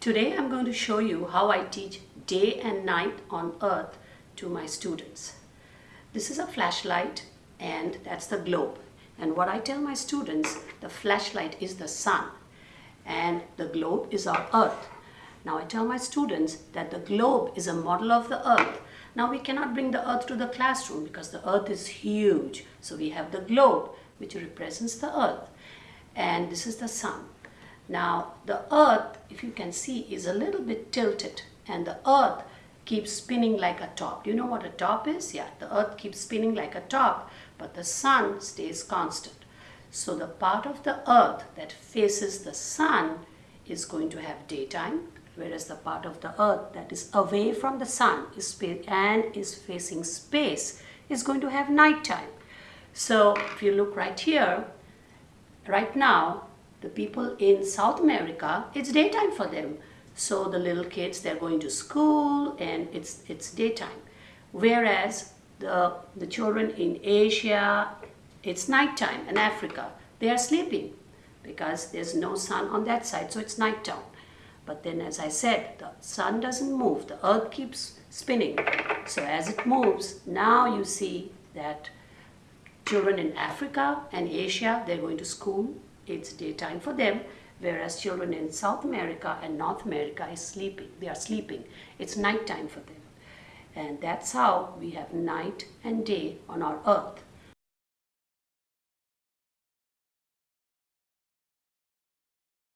Today I'm going to show you how I teach day and night on earth to my students. This is a flashlight and that's the globe. And what I tell my students, the flashlight is the sun and the globe is our earth. Now I tell my students that the globe is a model of the earth. Now we cannot bring the earth to the classroom because the earth is huge. So we have the globe which represents the earth and this is the sun. Now the earth, if you can see, is a little bit tilted and the earth keeps spinning like a top. Do you know what a top is? Yeah, the earth keeps spinning like a top, but the sun stays constant. So the part of the earth that faces the sun is going to have daytime, whereas the part of the earth that is away from the sun is and is facing space is going to have nighttime. So if you look right here, right now the people in South America, it's daytime for them. So the little kids, they're going to school and it's, it's daytime. Whereas the, the children in Asia, it's nighttime in Africa. They are sleeping because there's no sun on that side, so it's nighttime. But then as I said, the sun doesn't move, the earth keeps spinning. So as it moves, now you see that children in Africa and Asia, they're going to school it's daytime for them, whereas children in South America and North America is sleeping. They are sleeping. It's nighttime for them. And that's how we have night and day on our earth.